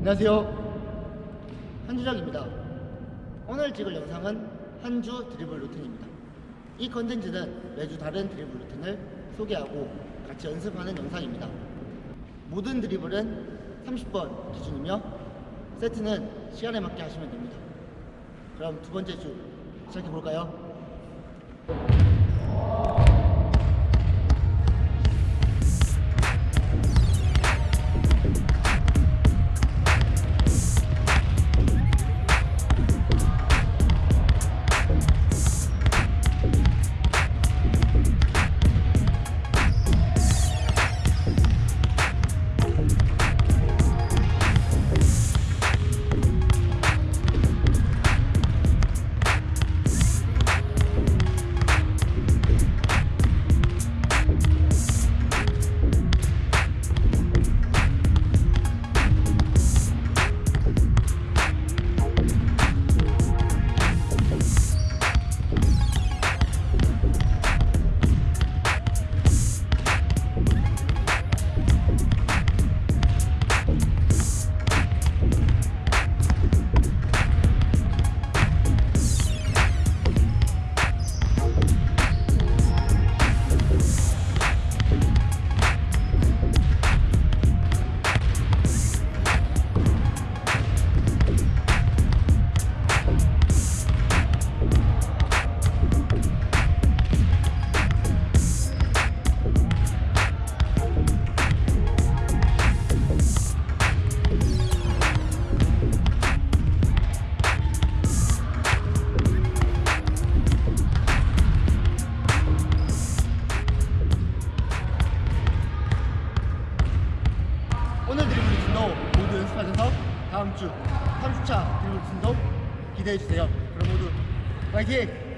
안녕하세요. 한주작입니다. 오늘 찍을 영상은 한주 드리블 루틴입니다. 이 컨텐츠는 매주 다른 드리블 루틴을 소개하고 같이 연습하는 영상입니다. 모든 드리블은 30번 기준이며 세트는 시간에 맞게 하시면 됩니다. 그럼 두 번째 주 시작해 볼까요? 드리블 루틴도 모두 연습하셔서 다음 주 30차 드리블 루틴도 기대해 주세요. 그럼 모두 화이팅!